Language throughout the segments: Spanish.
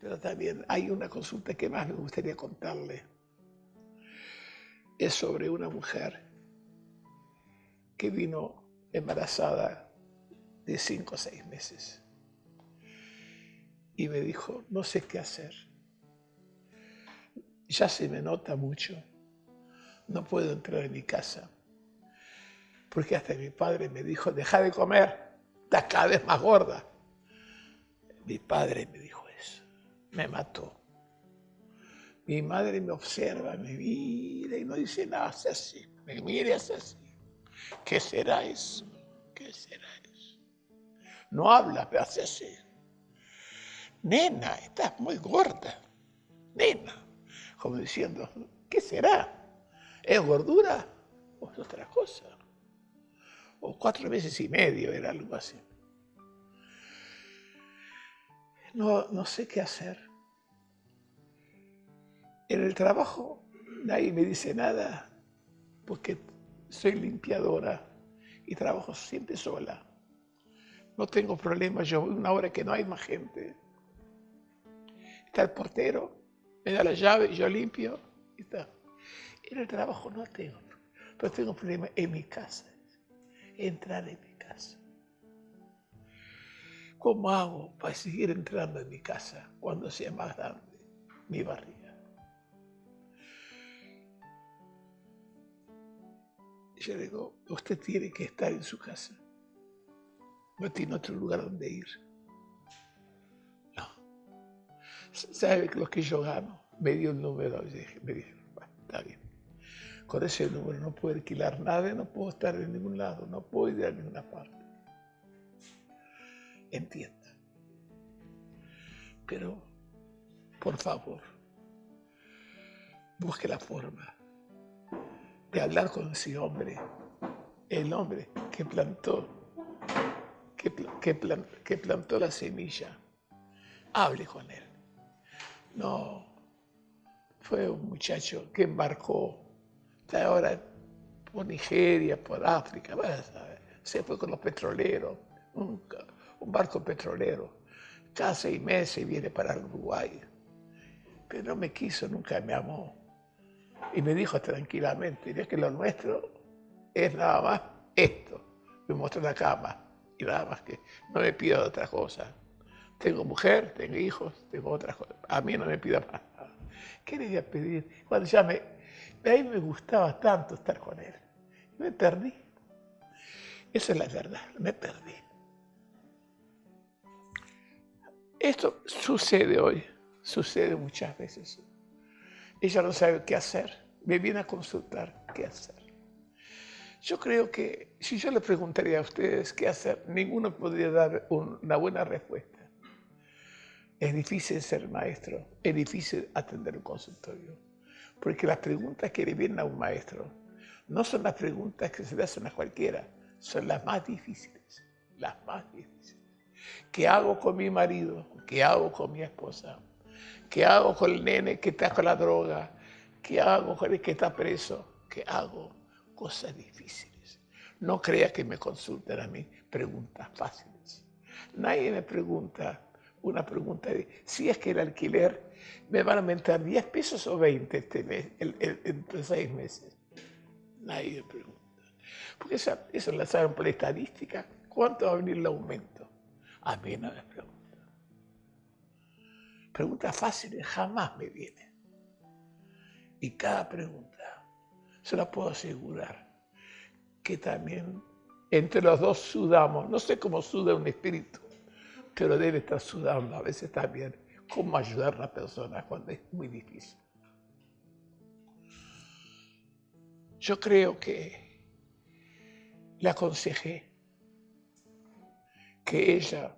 Pero también hay una consulta que más me gustaría contarle. Es sobre una mujer que vino embarazada de cinco o seis meses. Y me dijo, no sé qué hacer. Ya se me nota mucho. No puedo entrar en mi casa. Porque hasta mi padre me dijo, deja de comer, estás cada vez más gorda. Mi padre me dijo me mató. Mi madre me observa, me mira y no dice nada, hace así, me mira y hace así. ¿Qué será eso? ¿Qué será eso? No habla, pero hace así. Nena, estás muy gorda. Nena. Como diciendo, ¿qué será? ¿Es gordura o es otra cosa? O cuatro meses y medio era algo así. No, no sé qué hacer. En el trabajo nadie me dice nada porque soy limpiadora y trabajo siempre sola. No tengo problemas, yo voy una hora que no hay más gente. Está el portero, me da la llave, yo limpio y. En el trabajo no tengo, pero tengo problemas en mi casa, entrar en mi. ¿Cómo hago para seguir entrando en mi casa cuando sea más grande mi barriga? Yo le digo, usted tiene que estar en su casa. No tiene otro lugar donde ir. No. ¿Sabe lo que yo gano? Me dio el número me dije, está bien. Con ese número no puedo alquilar nada, no puedo estar en ningún lado, no puedo ir a ninguna parte. Entienda. Pero, por favor, busque la forma de hablar con ese hombre, el hombre que plantó, que, que, plantó la semilla. Hable con él. No, fue un muchacho que embarcó, ahora por Nigeria, por África, se fue con los petroleros, un, un barco petrolero. Cada seis meses viene para Uruguay. Pero no me quiso, nunca me amó. Y me dijo tranquilamente, es que lo nuestro es nada más esto. Me mostró la cama y nada más que no me pido otra cosa. Tengo mujer, tengo hijos, tengo otras cosas. A mí no me pida más nada. ¿Qué le voy a pedir? Cuando ya me... A mí me gustaba tanto estar con él. Me perdí. Esa es la verdad, me perdí. Esto sucede hoy, sucede muchas veces. Ella no sabe qué hacer. Me viene a consultar qué hacer. Yo creo que si yo le preguntaría a ustedes qué hacer, ninguno podría dar una buena respuesta. Es difícil ser maestro, es difícil atender un consultorio, porque las preguntas que le vienen a un maestro no son las preguntas que se le hacen a cualquiera, son las más difíciles, las más difíciles. ¿Qué hago con mi marido? ¿Qué hago con mi esposa? ¿Qué hago con el nene que está con la droga? ¿Qué hago con el que está preso? ¿Qué hago? Cosas difíciles. No crea que me consulten a mí preguntas fáciles. Nadie me pregunta una pregunta de si es que el alquiler me van a aumentar 10 pesos o 20 este mes, entre seis meses. Nadie me pregunta. Porque eso, eso lo saben por la estadística. ¿Cuánto va a venir el aumento? A mí no me pregunta. Preguntas fáciles jamás me vienen. Y cada pregunta, se la puedo asegurar, que también entre los dos sudamos. No sé cómo suda un espíritu, pero debe estar sudando a veces también cómo ayudar a la persona cuando es muy difícil. Yo creo que le aconsejé que ella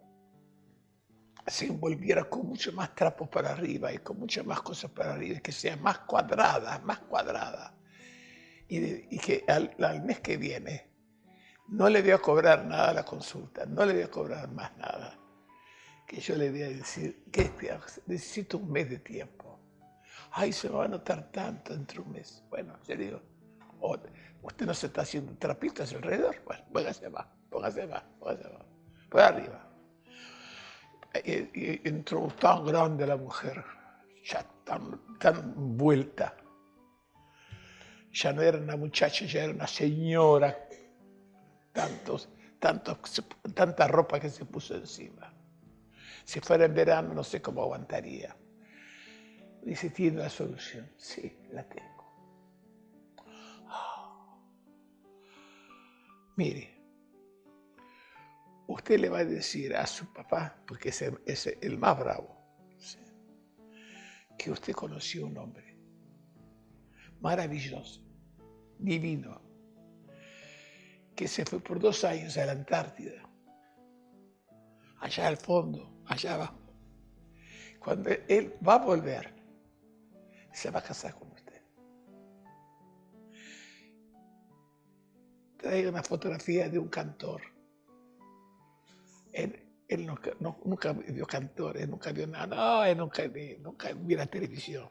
se envolviera con mucho más trapos para arriba y con muchas más cosas para arriba, que sea más cuadrada, más cuadrada. Y, que al, mes que viene no le voy a cobrar nada a la consulta, no le voy a cobrar más nada. Que yo le voy a decir, que necesito un mes de tiempo. Ay, se va a notar tanto entre un mes. Bueno, yo digo, oh, usted no se está haciendo trapitos alrededor. Bueno, póngase más, póngase más, póngase más. Por arriba y entró tan grande la mujer, ya tan, tan vuelta. Ya no era una muchacha, ya era una señora. Tantos, tantos, tanta ropa que se puso encima. Si fuera en verano, no sé cómo aguantaría. Dice, ¿tiene la solución? Sí, la tengo. Mire, usted le va a decir a su papá, porque es el, más bravo, que usted conoció un hombre maravilloso, divino, que se fue por dos años a la Antártida, allá al fondo, allá abajo. Cuando él va a volver, se va a casar con usted. Traiga una fotografía de un cantor. Él, nunca, vio cantores, nunca vio nada, no, él nunca, nunca vio la televisión.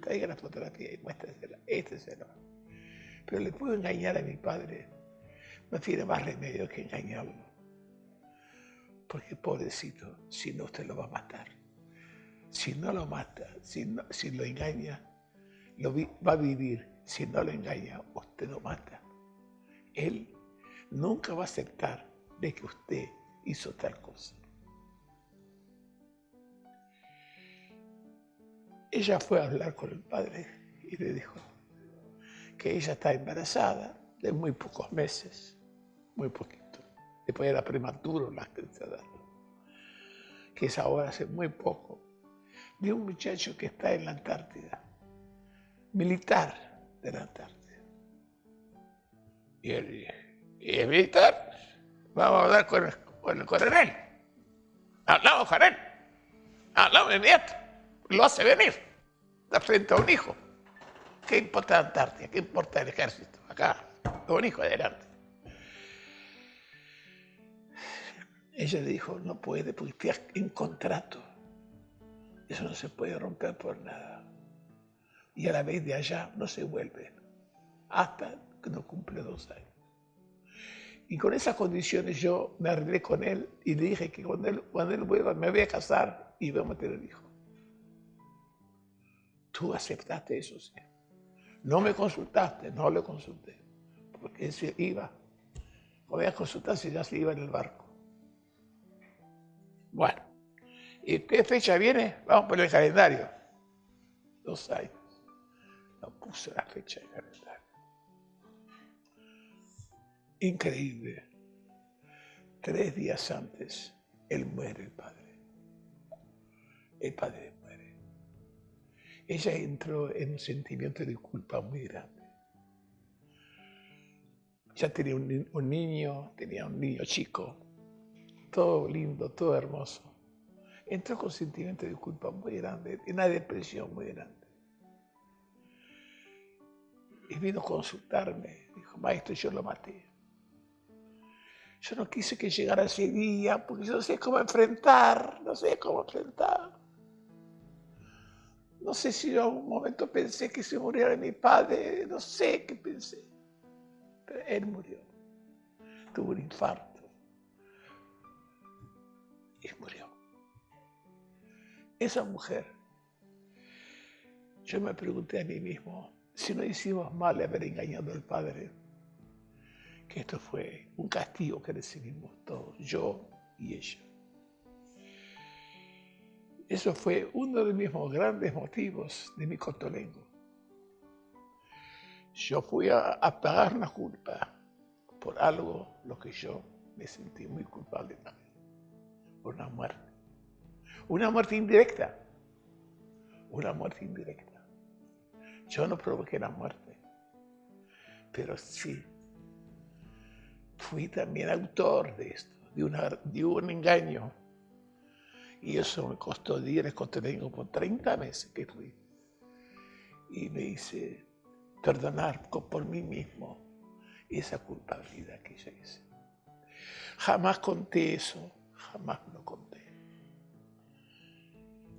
Traiga la fotografía y muéstresela, este es Pero le puedo engañar a mi padre. No tiene más remedio que engañarlo. Porque pobrecito, si no usted lo va a matar. Si no lo mata, si, lo engaña, lo va a vivir. Si no lo engaña, usted lo mata. Él nunca va a aceptar de que usted hizo tal cosa. Ella fue a hablar con el padre y le dijo que ella está embarazada de muy pocos meses, muy poquito. Después era prematuro la que es ahora hace muy poco de un muchacho que está en la Antártida, militar de la Antártida. Y él ¿y es militar? Vamos a hablar con el, coronel. Hablamos con él. Hablamos inmediato. Lo hace venir. Está frente a un hijo. ¿Qué importa la Antártida? ¿Qué importa el ejército? Acá, un hijo adelante. Ella le dijo, no puede porque está en contrato. Eso no se puede romper por nada. Y a la vez de allá no se vuelve hasta que no cumple dos años. Y con esas condiciones yo me arreglé con él y le dije que cuando él, cuando vuelva me voy a casar y vamos a tener hijo. Tú aceptaste eso, sí. No me consultaste, no le consulté. Porque él se iba. Voy a consultar ya se iba en el barco. Bueno. ¿Y qué fecha viene? Vamos por el calendario. Dos años. No puse la fecha del calendario. Increíble. Tres días antes, él muere, el padre. El padre muere. Ella entró en un sentimiento de culpa muy grande. Ya tenía un niño, tenía un niño chico, todo lindo, todo hermoso entró con sentimiento de culpa muy grande, una depresión muy grande. Y vino a consultarme, dijo, maestro, yo lo maté. Yo no quise que llegara ese día porque yo no sé cómo enfrentar, no sé cómo enfrentar. No sé si yo en un momento pensé que se muriera mi padre, no sé qué pensé. Pero él murió. Tuvo un infarto. Y murió esa mujer, yo me pregunté a mí mismo si no hicimos mal de haber engañado al Padre, que esto fue un castigo que recibimos todos, yo y ella. Eso fue uno de mis grandes motivos de mi cotolengo. Yo fui a, a, pagar una culpa por algo lo que yo me sentí muy culpable también, por una muerte. Una muerte indirecta. Una muerte indirecta. Yo no provoqué la muerte, pero sí fui también autor de esto, de, un engaño. Y eso me costó días, costó por 30 meses que fui. Y me hice perdonar por mí mismo esa culpabilidad que yo hice. Jamás conté eso, jamás lo conté.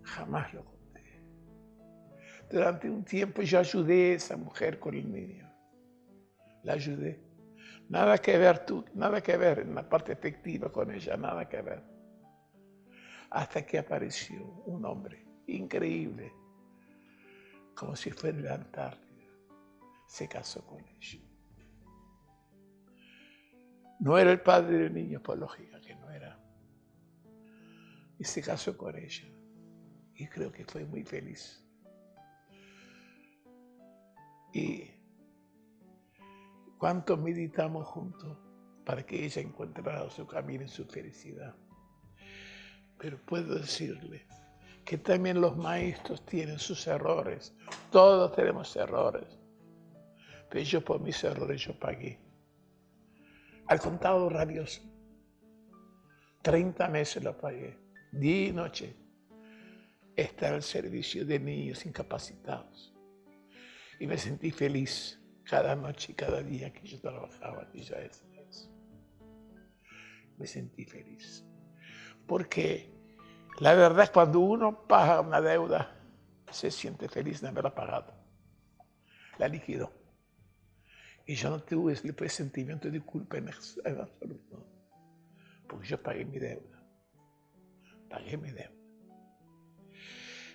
Jamás lo conté. Durante un tiempo yo ayudé a esa mujer con el niño. La ayudé. Nada que ver tú, nada que ver en la parte efectiva con ella, nada que ver. hasta que apareció un hombre increíble, como si fuera en la Antártida. Se casó con ella. No era el padre del niño, por lógica que no era. Y se casó con ella. Y creo que fue muy feliz. Y cuánto meditamos juntos para que ella encontrara su camino y su felicidad. Pero puedo decirle que también los maestros tienen sus errores. Todos tenemos errores. Pero yo por mis errores yo pagué. Al contado rabioso. 30 meses lo pagué. Día y noche. Estar al servicio de niños incapacitados. Y me sentí feliz cada noche y cada día que yo trabajaba aquella vez. Me sentí feliz. Porque la verdad es cuando uno paga una deuda, se siente feliz de haberla pagado. La liquidó. Y yo no tuve ese sentimiento de culpa en, absoluto. Porque yo pagué mi deuda. Pagué mi deuda.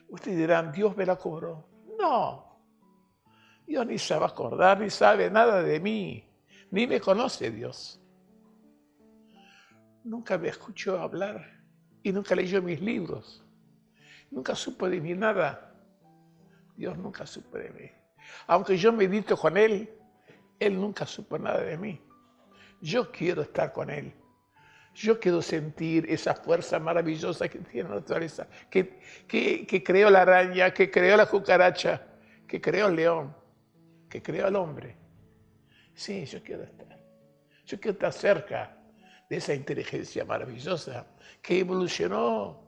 Ustedes dirán, Dios me la cobró. No. Dios ni sabe acordar, ni sabe nada de mí. Ni me conoce Dios. Nunca me escuchó hablar y nunca leyó mis libros. Nunca supo de mí nada. Dios nunca supo de mí. Aunque yo medito con Él, Él nunca supo nada de mí. Yo quiero estar con Él. Yo quiero sentir esa fuerza maravillosa que tiene la naturaleza, que, que, que creó la araña, que creó la cucaracha, que creó el león, que creó al hombre. Sí, yo quiero estar. Yo quiero estar cerca de esa inteligencia maravillosa que evolucionó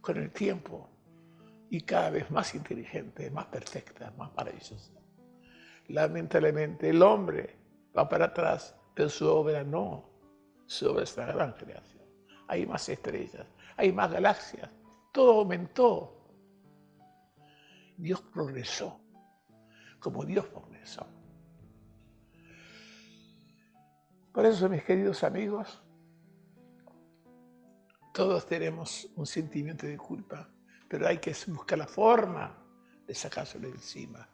con el tiempo y cada vez más inteligente, más perfecta, más maravillosa. Lamentablemente el hombre va para atrás, pero su obra no, su obra es gran creación. Hay más estrellas, hay más galaxias, todo aumentó. Dios progresó, como Dios progresó. Por eso, mis queridos amigos, todos tenemos un sentimiento de culpa, pero hay que buscar la forma de sacárselo encima.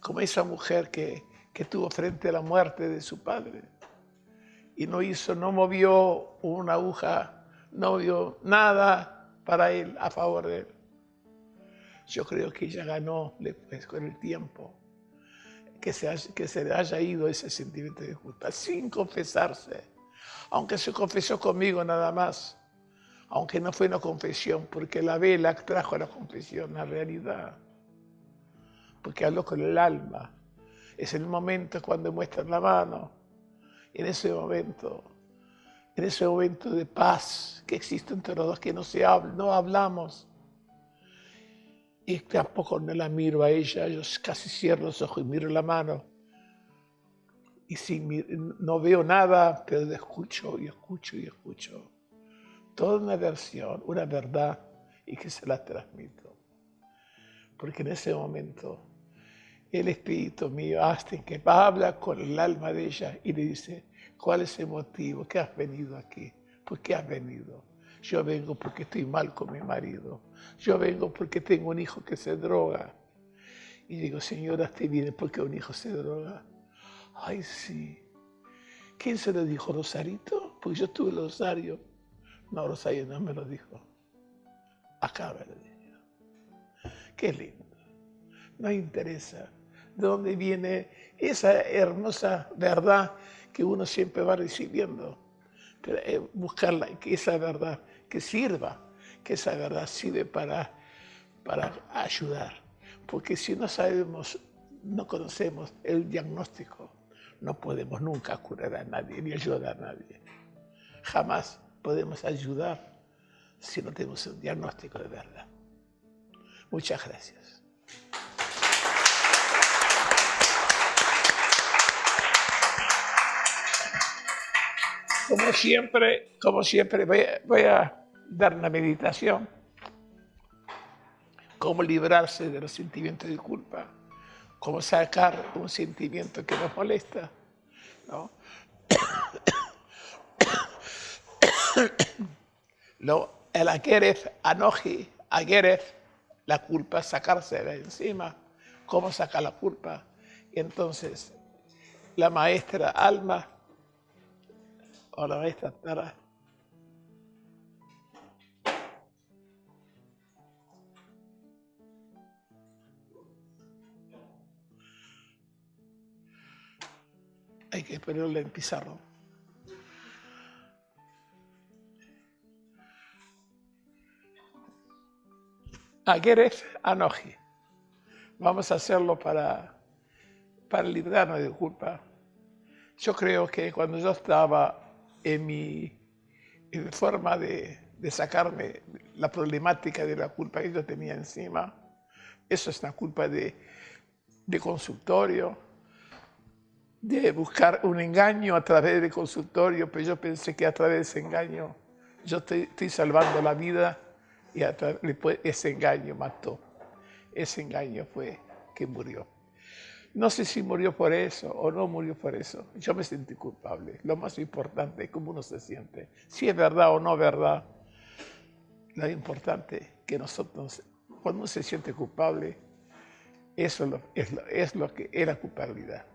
Como esa mujer que, que tuvo frente a la muerte de su padre y no hizo, no movió una aguja, no vio nada para él, a favor de él. Yo creo que ella ganó después con el tiempo que se, que se le haya ido ese sentimiento de culpa sin confesarse, aunque se confesó conmigo nada más aunque no fue una confesión, porque la vela trajo a la confesión, la realidad, porque habló con el alma. Es el momento cuando muestran la mano, en ese momento, en ese momento de paz que existe entre los dos, que no se habla, no hablamos. Y tampoco no la miro a ella, yo casi cierro los ojos y miro la mano. Y si no veo nada, pero escucho y escucho y escucho toda una versión, una verdad y que se la transmito. Porque en ese momento el Espíritu mío hasta que habla con el alma de ella y le dice, ¿cuál es el motivo? ¿Qué has venido aquí? ¿Por qué has venido? Yo vengo porque estoy mal con mi marido. Yo vengo porque tengo un hijo que se droga. Y digo, señora, ¿te viene porque un hijo se droga? Ay, sí. ¿Quién se lo dijo, Rosarito? Porque yo tuve el Rosario. No, Rosario no me lo dijo. Acá me lo dijo. Qué lindo. No interesa de dónde viene esa hermosa verdad que uno siempre va recibiendo. Eh, buscarla, que esa verdad que sirva, que esa verdad sirve para, para ayudar. Porque si no sabemos, no conocemos el diagnóstico, no podemos nunca curar a nadie ni ayudar a nadie. Jamás podemos ayudar si no tenemos un diagnóstico de verdad. Muchas gracias. Como siempre, como siempre voy a, dar una meditación. Cómo librarse de los sentimientos de culpa. Cómo sacar un sentimiento que nos molesta. ¿no? el Ageref Anoji, Ageref, la culpa, sacarse de encima. ¿Cómo sacar la culpa? Y entonces la maestra Alma o la maestra Tara hay que ponerle en pizarro. Ageref Anoji. Vamos a hacerlo para, para librarnos de culpa. Yo creo que cuando yo estaba en mi forma de, sacarme la problemática de la culpa que yo tenía encima, eso es una culpa de, de consultorio, de buscar un engaño a través del consultorio, pero yo pensé que a través de ese engaño yo estoy salvando la vida y ese engaño mató. Ese engaño fue que murió. No sé si murió por eso o no murió por eso. Yo me sentí culpable. Lo más importante es cómo uno se siente. Si es verdad o no verdad, lo importante es que nosotros, cuando uno se siente culpable, eso es lo, es que es la culpabilidad.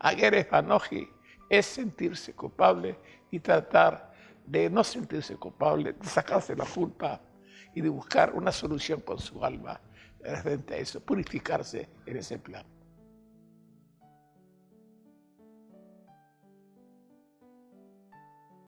Aguerre Panoji es sentirse culpable y tratar de no sentirse culpable, de sacarse la culpa y de buscar una solución con su alma frente a eso, purificarse en ese plan.